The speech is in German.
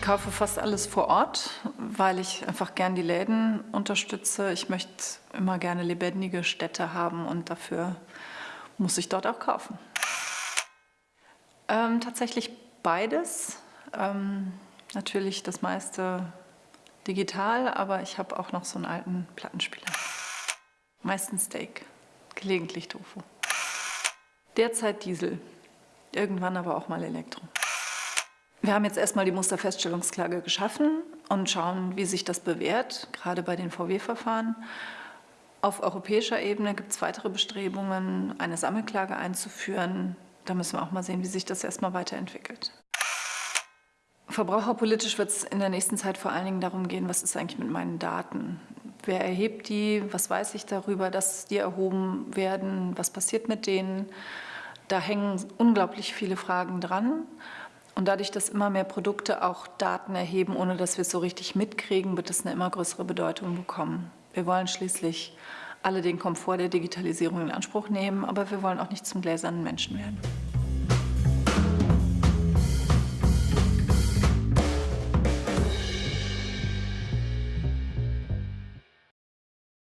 kaufe fast alles vor Ort, weil ich einfach gern die Läden unterstütze. Ich möchte immer gerne lebendige Städte haben und dafür muss ich dort auch kaufen. Ähm, tatsächlich beides. Ähm, natürlich das meiste digital, aber ich habe auch noch so einen alten Plattenspieler. Meistens Steak, gelegentlich Tofu. Derzeit Diesel, irgendwann aber auch mal Elektro. Wir haben jetzt erstmal die Musterfeststellungsklage geschaffen und schauen, wie sich das bewährt, gerade bei den VW-Verfahren. Auf europäischer Ebene gibt es weitere Bestrebungen, eine Sammelklage einzuführen. Da müssen wir auch mal sehen, wie sich das erstmal weiterentwickelt. Verbraucherpolitisch wird es in der nächsten Zeit vor allen Dingen darum gehen, was ist eigentlich mit meinen Daten? Wer erhebt die? Was weiß ich darüber, dass die erhoben werden? Was passiert mit denen? Da hängen unglaublich viele Fragen dran. Und dadurch, dass immer mehr Produkte auch Daten erheben, ohne dass wir es so richtig mitkriegen, wird es eine immer größere Bedeutung bekommen. Wir wollen schließlich alle den Komfort der Digitalisierung in Anspruch nehmen, aber wir wollen auch nicht zum gläsernen Menschen werden.